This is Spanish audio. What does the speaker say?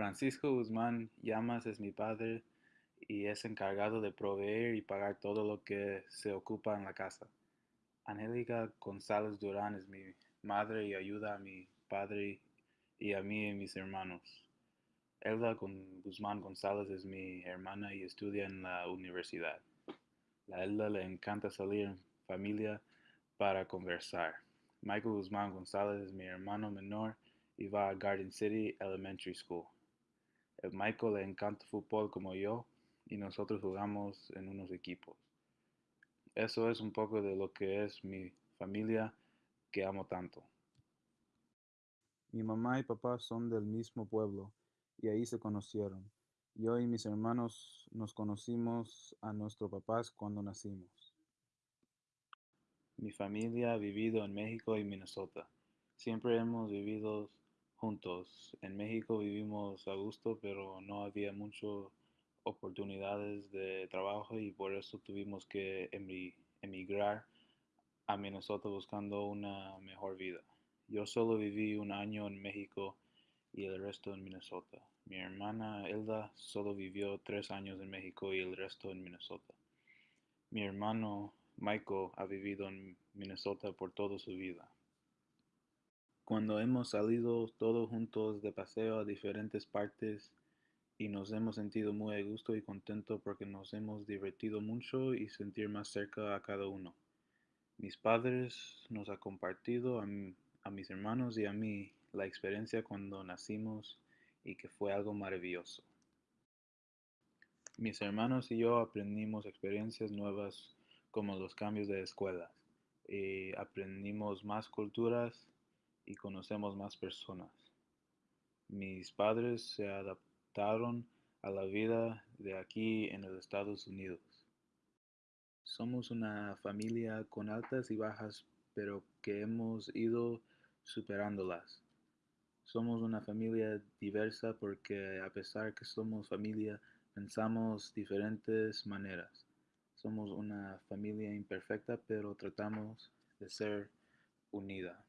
Francisco Guzmán Llamas es mi padre y es encargado de proveer y pagar todo lo que se ocupa en la casa. Angélica González Durán es mi madre y ayuda a mi padre y a mí y mis hermanos. Elda Guzmán González es mi hermana y estudia en la universidad. A Elda le encanta salir en familia para conversar. Michael Guzmán González es mi hermano menor y va a Garden City Elementary School. Michael le encanta fútbol como yo y nosotros jugamos en unos equipos. Eso es un poco de lo que es mi familia que amo tanto. Mi mamá y papá son del mismo pueblo y ahí se conocieron. Yo y mis hermanos nos conocimos a nuestros papás cuando nacimos. Mi familia ha vivido en México y Minnesota. Siempre hemos vivido juntos. En México vivimos a gusto, pero no había muchas oportunidades de trabajo y por eso tuvimos que emigrar a Minnesota buscando una mejor vida. Yo solo viví un año en México y el resto en Minnesota. Mi hermana Elda solo vivió tres años en México y el resto en Minnesota. Mi hermano Michael ha vivido en Minnesota por toda su vida. Cuando hemos salido todos juntos de paseo a diferentes partes y nos hemos sentido muy a gusto y contento porque nos hemos divertido mucho y sentir más cerca a cada uno. Mis padres nos han compartido a, a mis hermanos y a mí la experiencia cuando nacimos y que fue algo maravilloso. Mis hermanos y yo aprendimos experiencias nuevas como los cambios de escuelas y aprendimos más culturas y conocemos más personas. Mis padres se adaptaron a la vida de aquí en los Estados Unidos. Somos una familia con altas y bajas, pero que hemos ido superándolas. Somos una familia diversa porque a pesar que somos familia, pensamos diferentes maneras. Somos una familia imperfecta, pero tratamos de ser unida.